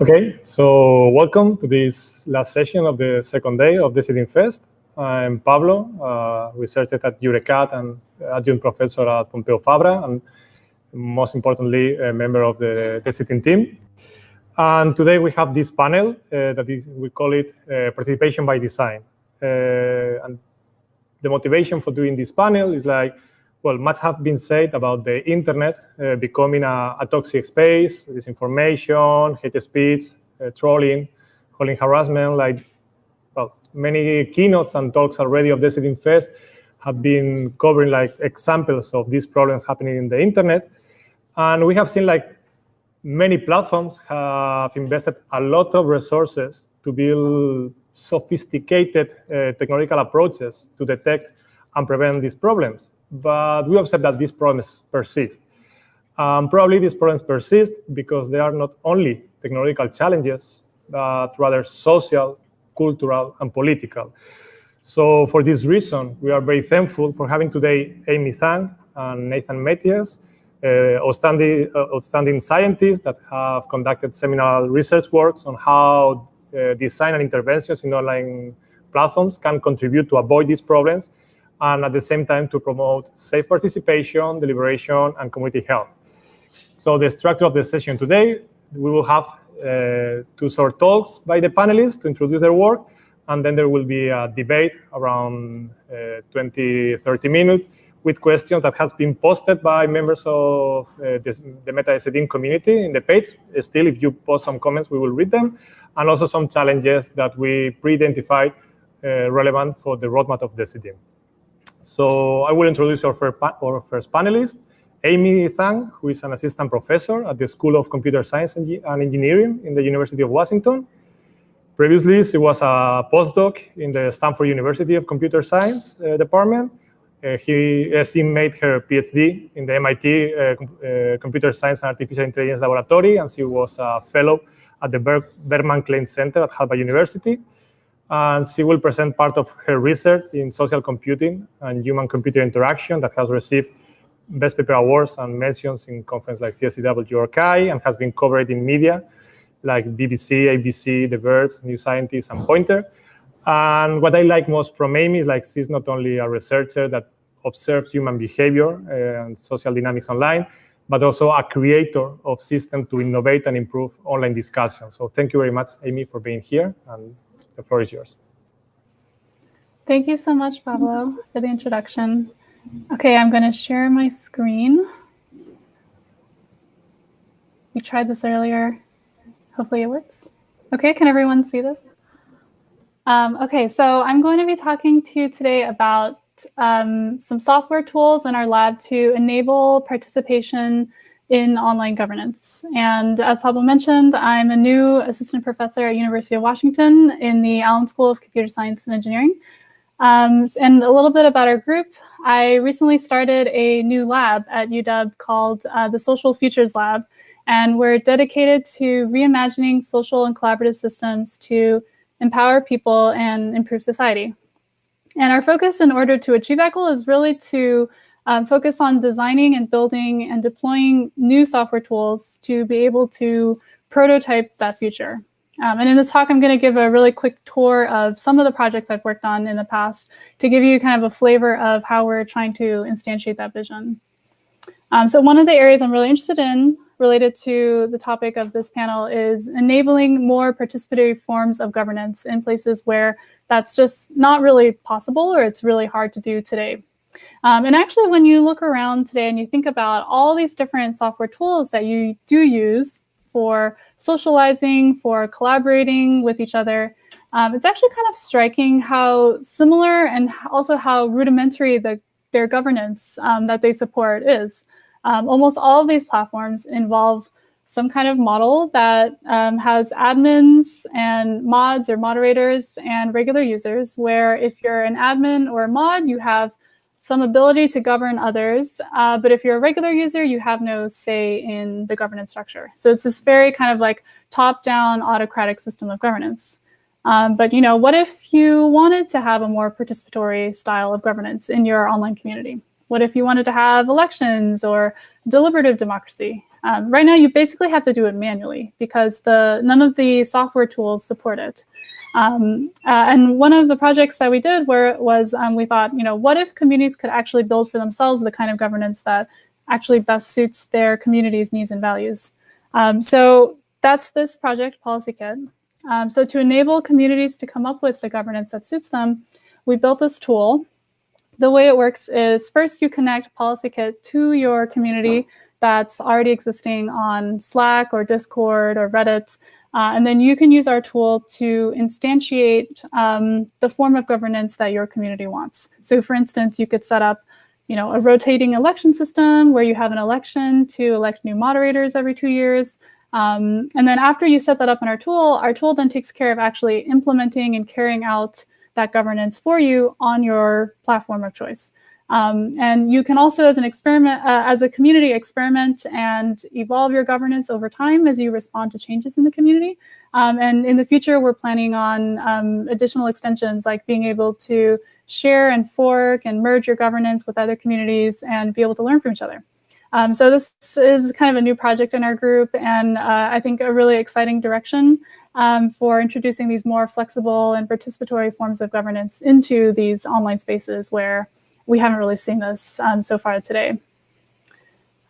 Okay, so welcome to this last session of the second day of Decidim Fest. I'm Pablo, uh, researcher at EURECAT and adjunct professor at Pompeu Fabra, and most importantly, a member of the Decidim team. And today we have this panel uh, that is, we call it uh, participation by design. Uh, and the motivation for doing this panel is like, well, much have been said about the internet uh, becoming a, a, toxic space, disinformation, hate speech, uh, trolling, calling harassment. Like, well, many keynotes and talks already of Decidim Fest have been covering like examples of these problems happening in the internet. And we have seen like many platforms have invested a lot of resources to build sophisticated uh, technological approaches to detect and prevent these problems. But we observe that these problems persist. Um, probably these problems persist because they are not only technological challenges, but rather social, cultural, and political. So for this reason, we are very thankful for having today Amy Zhang and Nathan Matias, uh, outstanding, uh, outstanding scientists that have conducted seminal research works on how uh, design and interventions in online platforms can contribute to avoid these problems and at the same time to promote safe participation, deliberation, and community health. So the structure of the session today, we will have uh, two short talks by the panelists to introduce their work, and then there will be a debate around uh, 20, 30 minutes with questions that has been posted by members of uh, this, the MetaDecidim community in the page. Still, if you post some comments, we will read them, and also some challenges that we pre-identified uh, relevant for the roadmap of Decidim. So I will introduce our first, panelist, Amy Zhang, who is an assistant professor at the School of Computer Science and Engineering in the University of Washington. Previously, she was a postdoc in the Stanford University of Computer Science uh, department. Uh, he, uh, she made her PhD in the MIT uh, uh, Computer Science and Artificial Intelligence Laboratory, and she was a fellow at the Ber Berkman Klein Center at Harvard University and she will present part of her research in social computing and human-computer interaction that has received best paper awards and mentions in conferences like CSCW or CHI and has been covered in media like BBC, ABC, The Verge, New Scientist, and Poynter. And what I like most from Amy is like she's not only a researcher that observes human behavior uh, and social dynamics online, but also a creator of systems to innovate and improve online discussion. So thank you very much, Amy, for being here. And the floor is yours. Thank you so much, Pablo, for the introduction. Okay, I'm going to share my screen. We tried this earlier. Hopefully it works. Okay, can everyone see this? Um, okay, so I'm going to be talking to you today about um, some software tools in our lab to enable participation in online governance. And as Pablo mentioned, I'm a new assistant professor at University of Washington in the Allen School of Computer Science and Engineering. Um, and a little bit about our group. I recently started a new lab at UW called uh, the Social Futures Lab, and we're dedicated to reimagining social and collaborative systems to empower people and improve society. And our focus in order to achieve that goal is really to um, focus on designing and building and deploying new software tools to be able to prototype that future. Um, and in this talk, I'm going to give a really quick tour of some of the projects I've worked on in the past to give you kind of a flavor of how we're trying to instantiate that vision. Um, so one of the areas I'm really interested in related to the topic of this panel is enabling more participatory forms of governance in places where that's just not really possible or it's really hard to do today. Um, and actually, when you look around today and you think about all these different software tools that you do use for socializing, for collaborating with each other, um, it's actually kind of striking how similar and also how rudimentary the, their governance um, that they support is. Um, almost all of these platforms involve some kind of model that um, has admins and mods or moderators and regular users, where if you're an admin or a mod, you have some ability to govern others, uh, but if you're a regular user, you have no say in the governance structure. So it's this very kind of like top-down autocratic system of governance. Um, but you know, what if you wanted to have a more participatory style of governance in your online community? What if you wanted to have elections or deliberative democracy? Um, right now, you basically have to do it manually because the none of the software tools support it. Um, uh, and one of the projects that we did where was um, we thought, you know, what if communities could actually build for themselves the kind of governance that actually best suits their community's needs and values. Um, so that's this project, PolicyKit. Um, so to enable communities to come up with the governance that suits them, we built this tool. The way it works is first you connect PolicyKit to your community that's already existing on Slack or Discord or Reddit. Uh, and then you can use our tool to instantiate um, the form of governance that your community wants. So for instance, you could set up you know, a rotating election system where you have an election to elect new moderators every two years. Um, and then after you set that up in our tool, our tool then takes care of actually implementing and carrying out that governance for you on your platform of choice. Um, and you can also, as an experiment, uh, as a community, experiment and evolve your governance over time as you respond to changes in the community. Um, and in the future, we're planning on um, additional extensions like being able to share and fork and merge your governance with other communities and be able to learn from each other. Um, so this is kind of a new project in our group and uh, I think a really exciting direction um, for introducing these more flexible and participatory forms of governance into these online spaces where we haven't really seen this um, so far today.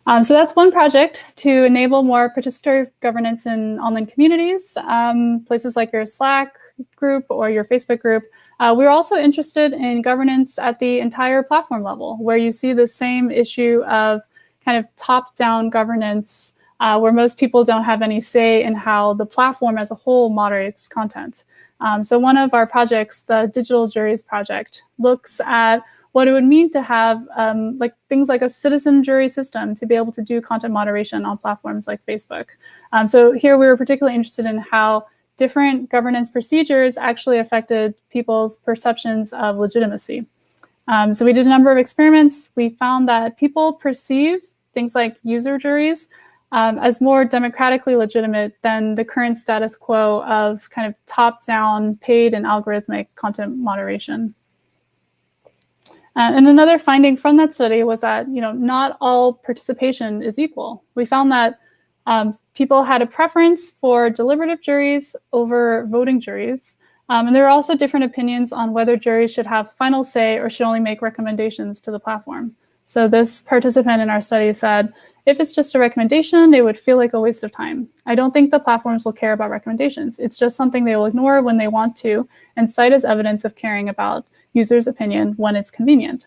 Um, so that's one project to enable more participatory governance in online communities, um, places like your Slack group or your Facebook group. Uh, we're also interested in governance at the entire platform level, where you see the same issue of kind of top-down governance, uh, where most people don't have any say in how the platform as a whole moderates content. Um, so one of our projects, the Digital Juries Project, looks at what it would mean to have um, like things like a citizen jury system to be able to do content moderation on platforms like Facebook. Um, so here we were particularly interested in how different governance procedures actually affected people's perceptions of legitimacy. Um, so we did a number of experiments. We found that people perceive things like user juries um, as more democratically legitimate than the current status quo of kind of top-down paid and algorithmic content moderation. Uh, and another finding from that study was that you know not all participation is equal. We found that um, people had a preference for deliberative juries over voting juries. Um, and there are also different opinions on whether juries should have final say or should only make recommendations to the platform. So this participant in our study said, if it's just a recommendation, it would feel like a waste of time. I don't think the platforms will care about recommendations. It's just something they will ignore when they want to and cite as evidence of caring about users' opinion when it's convenient.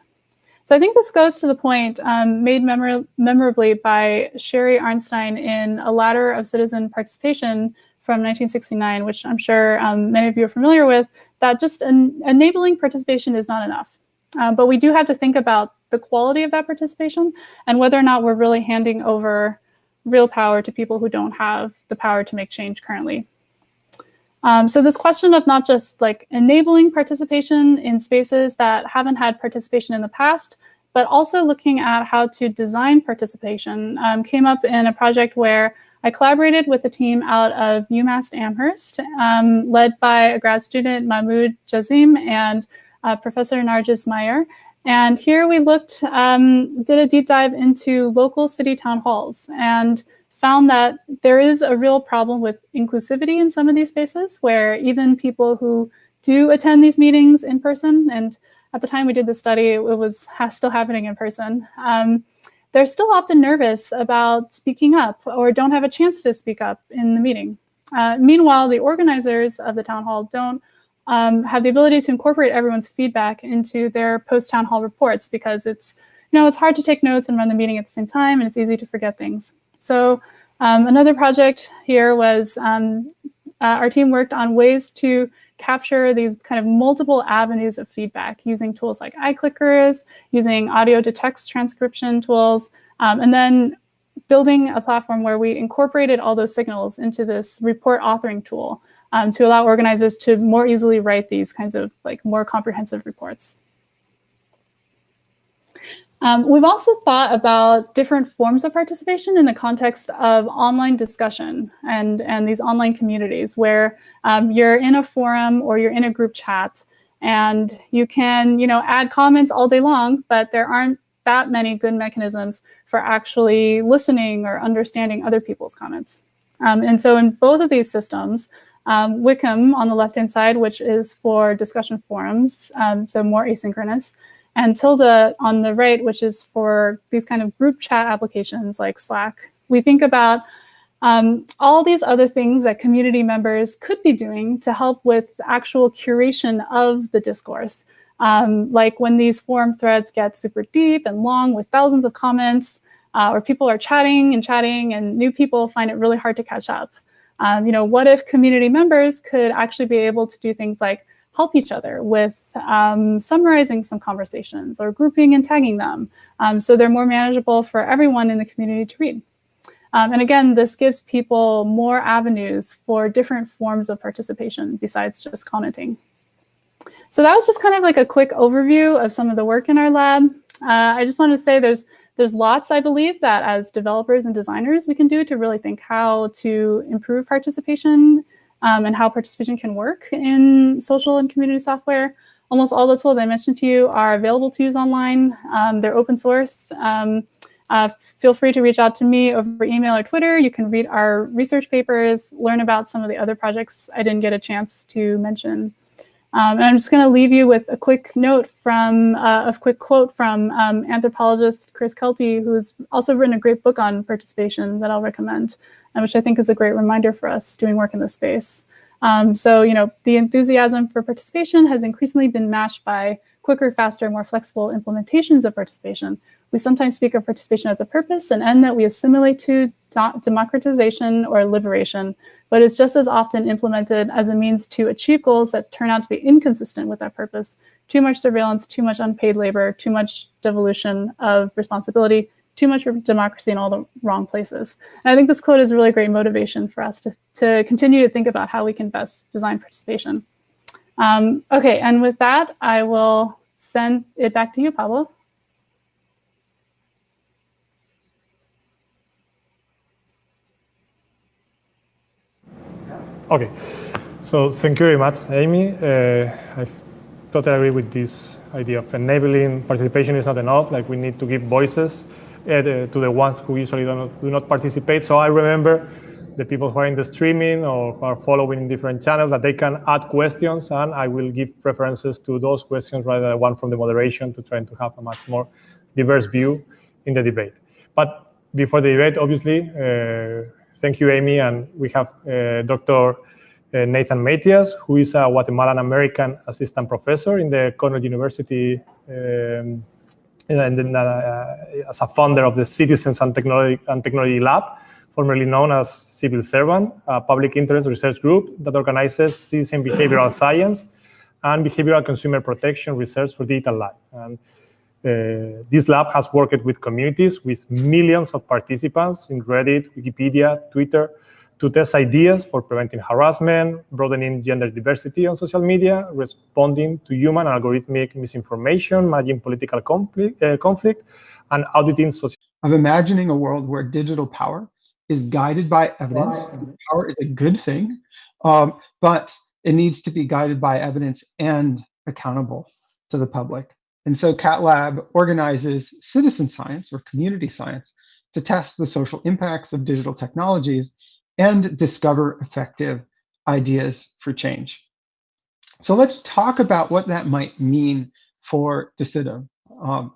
So I think this goes to the point um, made memor memorably by Sherry Arnstein in A Ladder of Citizen Participation from 1969, which I'm sure um, many of you are familiar with, that just en enabling participation is not enough. Uh, but we do have to think about the quality of that participation and whether or not we're really handing over real power to people who don't have the power to make change currently. Um, so this question of not just like enabling participation in spaces that haven't had participation in the past, but also looking at how to design participation um, came up in a project where I collaborated with a team out of UMass Amherst, um, led by a grad student, Mahmood Jasim, and uh, Professor Narges Mahyar. And here we looked, um, did a deep dive into local city town halls and found that there is a real problem with inclusivity in some of these spaces where even people who do attend these meetings in person, and at the time we did the study, it was still happening in person, um, they're still often nervous about speaking up or don't have a chance to speak up in the meeting. Uh, meanwhile, the organizers of the town hall don't um, have the ability to incorporate everyone's feedback into their post-town hall reports because it's, you know, it's hard to take notes and run the meeting at the same time and it's easy to forget things. So um, another project here was um, uh, our team worked on ways to capture these kind of multiple avenues of feedback using tools like iClickers, using audio to text transcription tools, um, and then building a platform where we incorporated all those signals into this report authoring tool um, to allow organizers to more easily write these kinds of like more comprehensive reports. Um, we've also thought about different forms of participation in the context of online discussion and, and these online communities where um, you're in a forum or you're in a group chat and you can you know, add comments all day long, but there aren't that many good mechanisms for actually listening or understanding other people's comments. Um, and so in both of these systems, um, Wikum on the left-hand side, which is for discussion forums, um, so more asynchronous, and Tilda on the right, which is for these kind of group chat applications like Slack. We think about um, all these other things that community members could be doing to help with actual curation of the discourse. Um, like when these forum threads get super deep and long with thousands of comments, uh, or people are chatting and chatting and new people find it really hard to catch up. Um, you know, what if community members could actually be able to do things like help each other with um, summarizing some conversations or grouping and tagging them um, so they're more manageable for everyone in the community to read. Um, and again, this gives people more avenues for different forms of participation besides just commenting. So that was just kind of like a quick overview of some of the work in our lab. Uh, I just want to say there's there's lots, I believe, that as developers and designers we can do to really think how to improve participation um, and how participation can work in social and community software. Almost all the tools I mentioned to you are available to use online. Um, they're open source. Um, uh, feel free to reach out to me over email or Twitter. You can read our research papers, learn about some of the other projects I didn't get a chance to mention. Um, and I'm just going to leave you with a quick note from uh, a quick quote from um, anthropologist Chris Kelty, who's also written a great book on participation that I'll recommend, and which I think is a great reminder for us doing work in this space. Um, so, you know, the enthusiasm for participation has increasingly been matched by quicker, faster, more flexible implementations of participation. We sometimes speak of participation as a purpose, an end that we assimilate to democratization or liberation, but it's just as often implemented as a means to achieve goals that turn out to be inconsistent with that purpose. Too much surveillance, too much unpaid labor, too much devolution of responsibility, too much democracy in all the wrong places. And I think this quote is a really great motivation for us to, to continue to think about how we can best design participation. Um, okay, and with that, I will send it back to you, Pablo. Okay, so thank you very much, Amy. Uh, I totally agree with this idea of enabling participation is not enough. Like we need to give voices uh, to the ones who usually do not, do not participate. So I remember the people who are in the streaming or who are following in different channels that they can add questions and I will give preferences to those questions rather than one from the moderation to try to have a much more diverse view in the debate. But before the debate, obviously, uh, Thank you, Amy. And we have uh, Dr. Uh, Nathan Matias, who is a Guatemalan American assistant professor in the Cornell University um, and then, uh, as a founder of the Citizens and Technology, and Technology Lab, formerly known as Civil Servant, a public interest research group that organizes citizen behavioral science and behavioral consumer protection research for digital life. And uh, this lab has worked with communities with millions of participants in Reddit, Wikipedia, Twitter, to test ideas for preventing harassment, broadening gender diversity on social media, responding to human and algorithmic misinformation, managing political conflict, uh, conflict and auditing social. Of imagining a world where digital power is guided by evidence. Wow. Power is a good thing, um, but it needs to be guided by evidence and accountable to the public. And so Cat Lab organizes citizen science or community science to test the social impacts of digital technologies and discover effective ideas for change. So let's talk about what that might mean for Decidim. Um,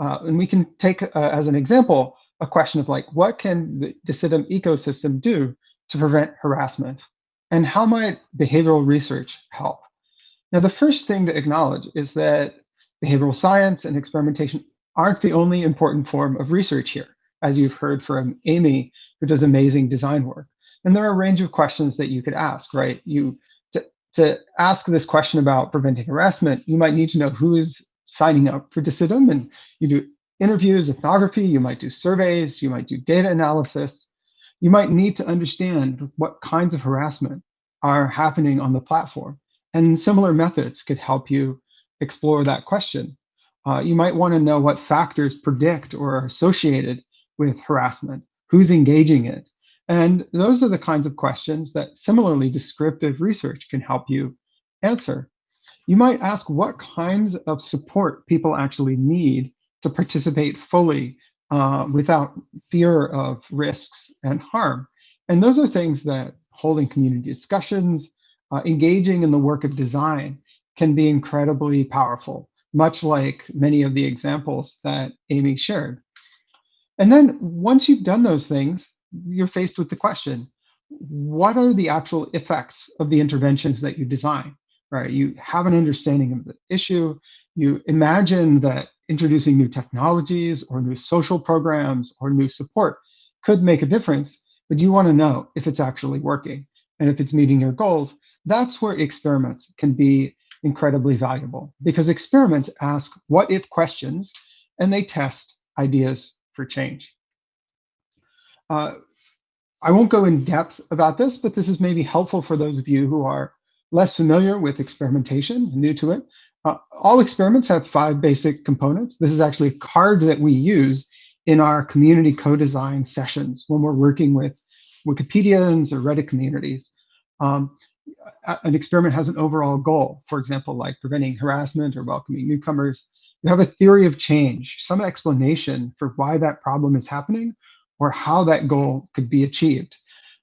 uh, and we can take uh, as an example a question of like, what can the Decidim ecosystem do to prevent harassment? And how might behavioral research help? Now, the first thing to acknowledge is that behavioral science and experimentation aren't the only important form of research here, as you've heard from Amy, who does amazing design work. And there are a range of questions that you could ask, right? You to, to ask this question about preventing harassment, you might need to know who is signing up for Decidim, and you do interviews, ethnography, you might do surveys, you might do data analysis. You might need to understand what kinds of harassment are happening on the platform. And similar methods could help you explore that question. Uh, you might want to know what factors predict or are associated with harassment, who's engaging it. And those are the kinds of questions that similarly descriptive research can help you answer. You might ask what kinds of support people actually need to participate fully uh, without fear of risks and harm. And those are things that holding community discussions, uh, engaging in the work of design can be incredibly powerful, much like many of the examples that Amy shared. And then once you've done those things, you're faced with the question, what are the actual effects of the interventions that you design, right? You have an understanding of the issue, you imagine that introducing new technologies or new social programs or new support could make a difference, but you want to know if it's actually working and if it's meeting your goals. That's where experiments can be incredibly valuable because experiments ask what if questions and they test ideas for change. Uh, I won't go in depth about this, but this is maybe helpful for those of you who are less familiar with experimentation, new to it. Uh, all experiments have five basic components. This is actually a card that we use in our community co-design sessions when we're working with Wikipedians or Reddit communities. Um, an experiment has an overall goal, for example, like preventing harassment or welcoming newcomers. You have a theory of change, some explanation for why that problem is happening or how that goal could be achieved.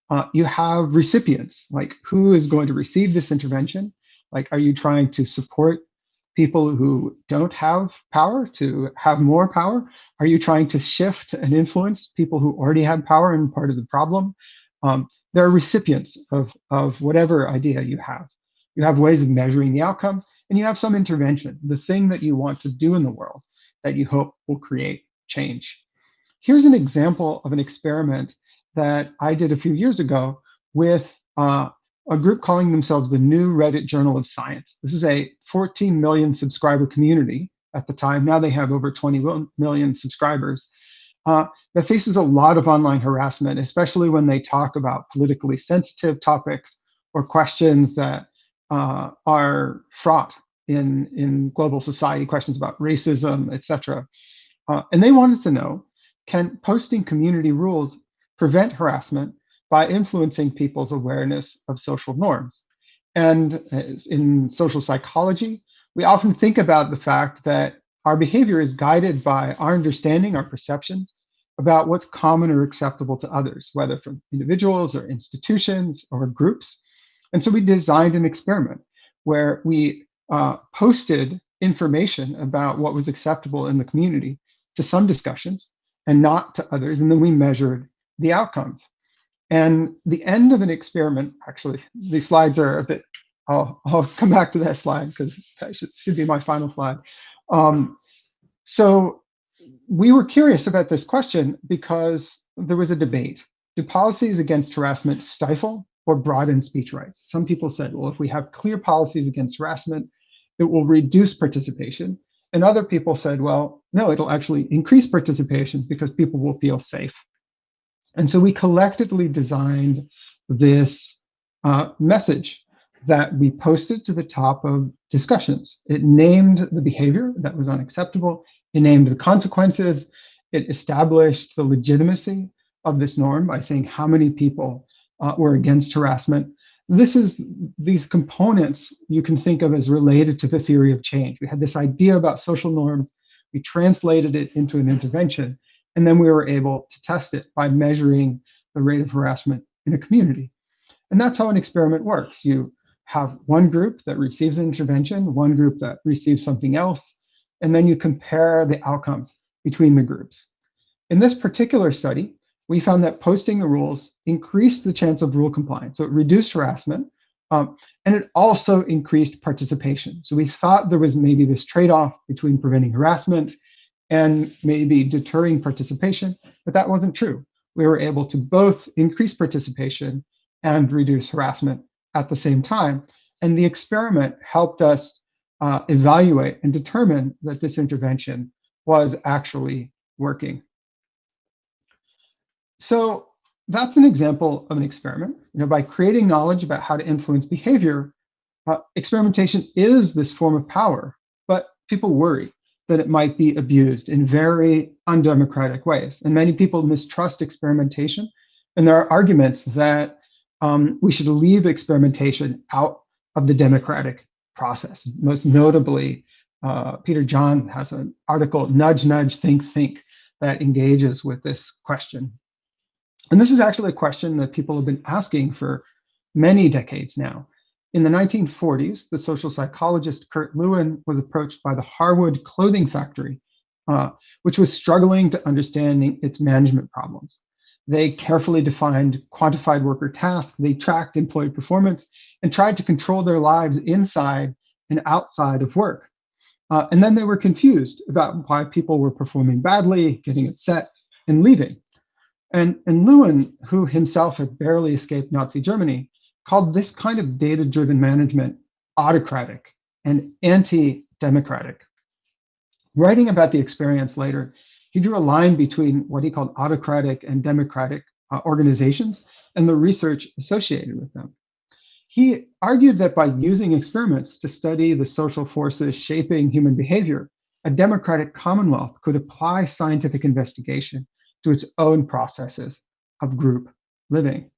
Uh, you have recipients, like who is going to receive this intervention? Like, are you trying to support people who don't have power to have more power? Are you trying to shift and influence people who already have power and part of the problem? Um, are recipients of, of whatever idea you have. You have ways of measuring the outcomes, and you have some intervention, the thing that you want to do in the world that you hope will create change. Here's an example of an experiment that I did a few years ago with uh, a group calling themselves the New Reddit Journal of Science. This is a 14 million subscriber community at the time. Now they have over 20 million subscribers uh, that faces a lot of online harassment, especially when they talk about politically sensitive topics or questions that uh, are fraught in, in global society, questions about racism, etc. Uh, and they wanted to know, can posting community rules prevent harassment by influencing people's awareness of social norms. And in social psychology, we often think about the fact that our behavior is guided by our understanding, our perceptions about what's common or acceptable to others, whether from individuals or institutions or groups. And so we designed an experiment where we uh, posted information about what was acceptable in the community to some discussions and not to others. And then we measured the outcomes. And the end of an experiment, actually, these slides are a bit, I'll, I'll come back to that slide because that should, should be my final slide. Um, so we were curious about this question because there was a debate. Do policies against harassment stifle or broaden speech rights? Some people said, well, if we have clear policies against harassment, it will reduce participation. And other people said, well, no, it'll actually increase participation because people will feel safe. And so we collectively designed this uh, message that we posted to the top of discussions. It named the behavior that was unacceptable. It named the consequences. It established the legitimacy of this norm by saying how many people uh, were against harassment. This is these components you can think of as related to the theory of change. We had this idea about social norms. We translated it into an intervention. And then we were able to test it by measuring the rate of harassment in a community. And that's how an experiment works. You have one group that receives an intervention, one group that receives something else, and then you compare the outcomes between the groups. In this particular study, we found that posting the rules increased the chance of rule compliance. So it reduced harassment, um, and it also increased participation. So we thought there was maybe this trade-off between preventing harassment and maybe deterring participation, but that wasn't true. We were able to both increase participation and reduce harassment at the same time. And the experiment helped us uh, evaluate and determine that this intervention was actually working. So that's an example of an experiment. You know, by creating knowledge about how to influence behavior, uh, experimentation is this form of power, but people worry that it might be abused in very undemocratic ways. And many people mistrust experimentation. And there are arguments that um, we should leave experimentation out of the democratic process. Most notably, uh, Peter John has an article, Nudge, Nudge, Think, Think, that engages with this question. And this is actually a question that people have been asking for many decades now. In the 1940s, the social psychologist Kurt Lewin was approached by the Harwood Clothing Factory, uh, which was struggling to understanding its management problems. They carefully defined quantified worker tasks, they tracked employee performance, and tried to control their lives inside and outside of work. Uh, and then they were confused about why people were performing badly, getting upset, and leaving. And, and Lewin, who himself had barely escaped Nazi Germany, called this kind of data driven management autocratic and anti democratic. Writing about the experience later, he drew a line between what he called autocratic and democratic uh, organizations and the research associated with them. He argued that by using experiments to study the social forces shaping human behavior, a democratic commonwealth could apply scientific investigation to its own processes of group living.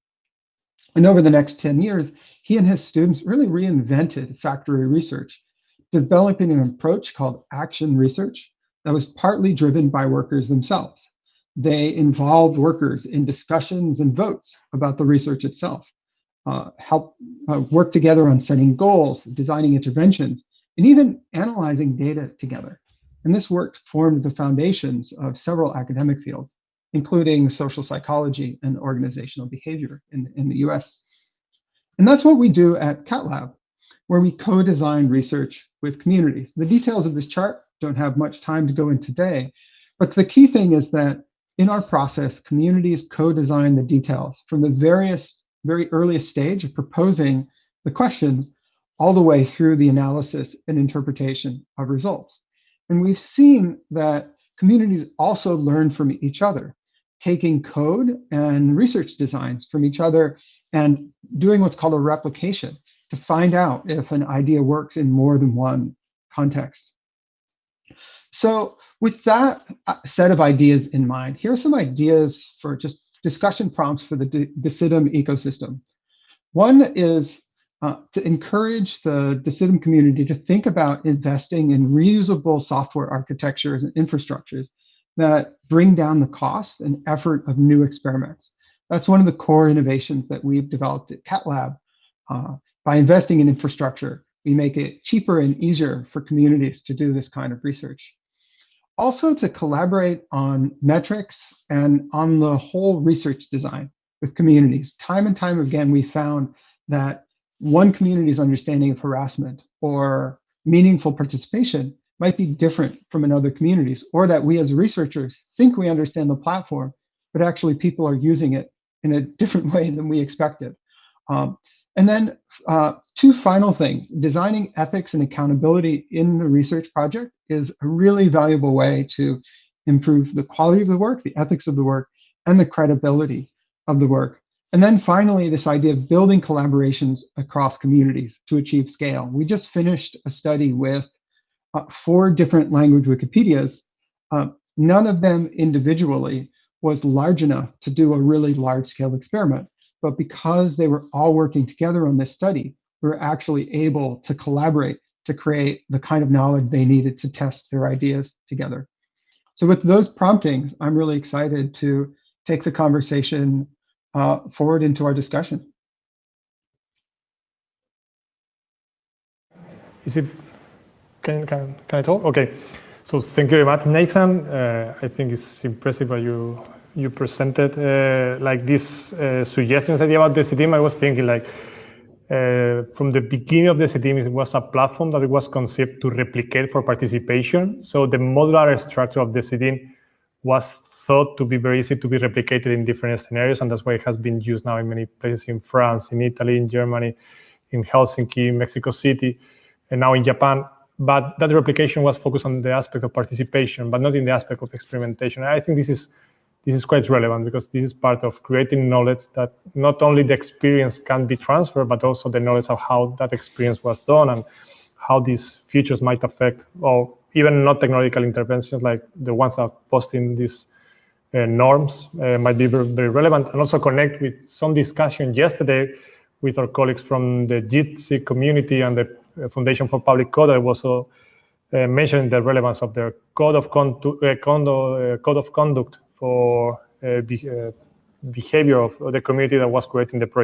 And over the next 10 years, he and his students really reinvented factory research, developing an approach called action research that was partly driven by workers themselves. They involved workers in discussions and votes about the research itself, uh, help uh, work together on setting goals, designing interventions, and even analyzing data together. And this work formed the foundations of several academic fields, including social psychology and organizational behavior in, in the US. And that's what we do at CatLab, where we co-design research with communities. The details of this chart don't have much time to go in today, but the key thing is that in our process, communities co-design the details from the various, very earliest stage of proposing the questions all the way through the analysis and interpretation of results. And we've seen that communities also learn from each other taking code and research designs from each other and doing what's called a replication to find out if an idea works in more than one context. So with that uh, set of ideas in mind, here are some ideas for just discussion prompts for the Decidim ecosystem. One is uh, to encourage the Decidim community to think about investing in reusable software architectures and infrastructures that bring down the cost and effort of new experiments. That's one of the core innovations that we've developed at CatLab. Uh, by investing in infrastructure, we make it cheaper and easier for communities to do this kind of research. Also to collaborate on metrics and on the whole research design with communities. Time and time again, we found that one community's understanding of harassment or meaningful participation might be different from another communities, or that we as researchers think we understand the platform, but actually people are using it in a different way than we expected. Um, and then uh, two final things, designing ethics and accountability in the research project is a really valuable way to improve the quality of the work, the ethics of the work, and the credibility of the work. And then finally, this idea of building collaborations across communities to achieve scale. We just finished a study with uh, four different language Wikipedias, uh, none of them individually was large enough to do a really large scale experiment. But because they were all working together on this study, we were actually able to collaborate to create the kind of knowledge they needed to test their ideas together. So with those promptings, I'm really excited to take the conversation uh, forward into our discussion. Is it can, can, can I talk? Okay. So thank you very much, Nathan. Uh, I think it's impressive what you you presented. Uh, like these uh, suggestions idea about Decidim, I was thinking like uh, from the beginning of Decidim, it was a platform that it was conceived to replicate for participation. So the modular structure of Decidim was thought to be very easy to be replicated in different scenarios, and that's why it has been used now in many places in France, in Italy, in Germany, in Helsinki, in Mexico City, and now in Japan but that replication was focused on the aspect of participation, but not in the aspect of experimentation. I think this is this is quite relevant because this is part of creating knowledge that not only the experience can be transferred, but also the knowledge of how that experience was done and how these features might affect, or even not technological interventions like the ones that posting these uh, norms uh, might be very, very relevant and also connect with some discussion yesterday with our colleagues from the JITC community and the Foundation for Public Code. I was also uh, mentioning the relevance of the code of, condu uh, uh, code of conduct for uh, be uh, behavior of the community that was creating the project.